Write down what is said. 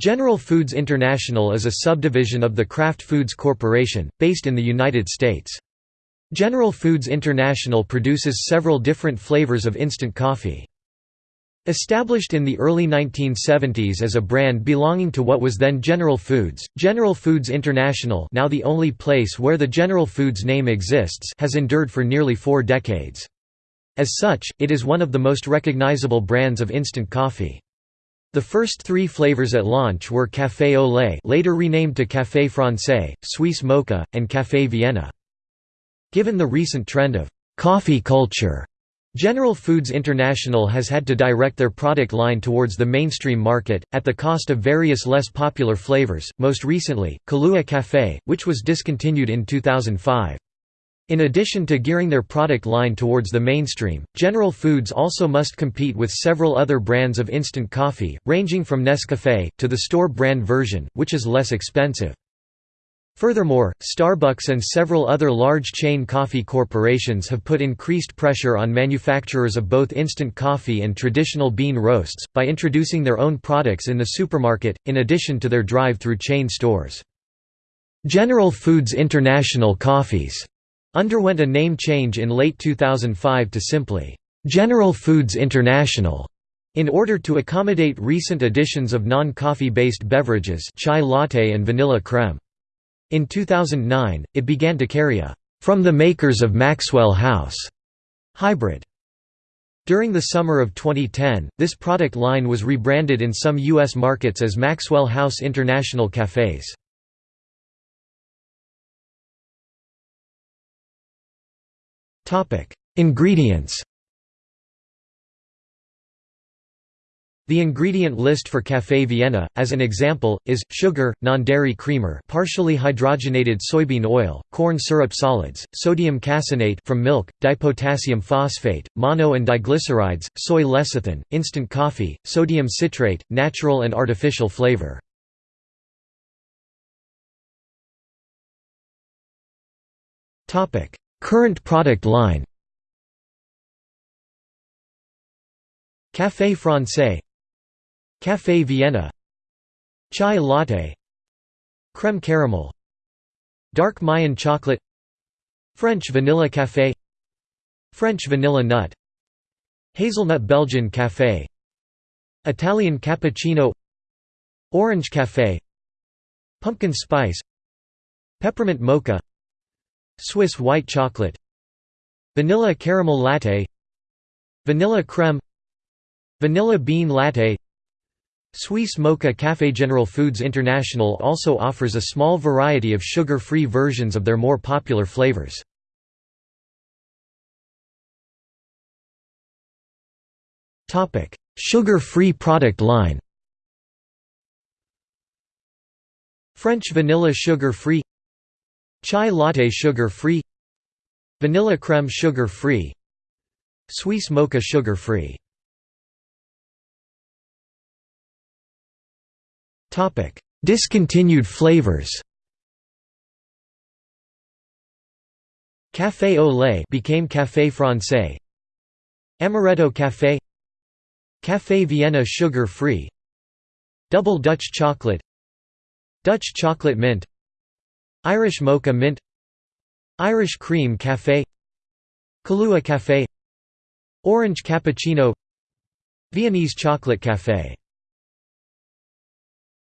General Foods International is a subdivision of the Kraft Foods Corporation, based in the United States. General Foods International produces several different flavors of instant coffee. Established in the early 1970s as a brand belonging to what was then General Foods, General Foods International now the only place where the General Foods name exists has endured for nearly four decades. As such, it is one of the most recognizable brands of instant coffee. The first three flavors at launch were Café au lait later renamed to Café Francais, Suisse Mocha, and Café Vienna. Given the recent trend of «coffee culture», General Foods International has had to direct their product line towards the mainstream market, at the cost of various less popular flavors, most recently, Kahlua Café, which was discontinued in 2005. In addition to gearing their product line towards the mainstream, General Foods also must compete with several other brands of instant coffee, ranging from Nescafé, to the store brand version, which is less expensive. Furthermore, Starbucks and several other large chain coffee corporations have put increased pressure on manufacturers of both instant coffee and traditional bean roasts, by introducing their own products in the supermarket, in addition to their drive-through chain stores. General Foods International Coffees underwent a name change in late 2005 to simply, "'General Foods International' in order to accommodate recent additions of non-coffee-based beverages chai latte and vanilla creme. In 2009, it began to carry a "'From the makers of Maxwell House' hybrid. During the summer of 2010, this product line was rebranded in some U.S. markets as Maxwell House International Cafés. Ingredients. The ingredient list for Café Vienna, as an example, is, sugar, non-dairy creamer partially hydrogenated soybean oil, corn syrup solids, sodium caseinate from milk, dipotassium phosphate, mono and diglycerides, soy lecithin, instant coffee, sodium citrate, natural and artificial flavor. Current product line. Café Francais. Café Vienna. Chai latte. Creme caramel. Dark Mayan chocolate. French vanilla café. French vanilla nut. Hazelnut Belgian café. Italian cappuccino. Orange café. Pumpkin spice. Peppermint mocha Swiss white chocolate Vanilla caramel latte Vanilla creme Vanilla bean latte Suisse Mocha Café General Foods International also offers a small variety of sugar-free versions of their more popular flavors. Sugar-free product line French vanilla sugar-free Chai latte sugar-free Vanilla creme sugar-free Swiss mocha sugar-free Discontinued flavors. Café au lait became Café Francais Amaretto Café. Café Vienna sugar-free Double Dutch chocolate. Dutch chocolate mint Irish Mocha Mint Irish Cream Café Kahlua Café Orange Cappuccino Viennese Chocolate Café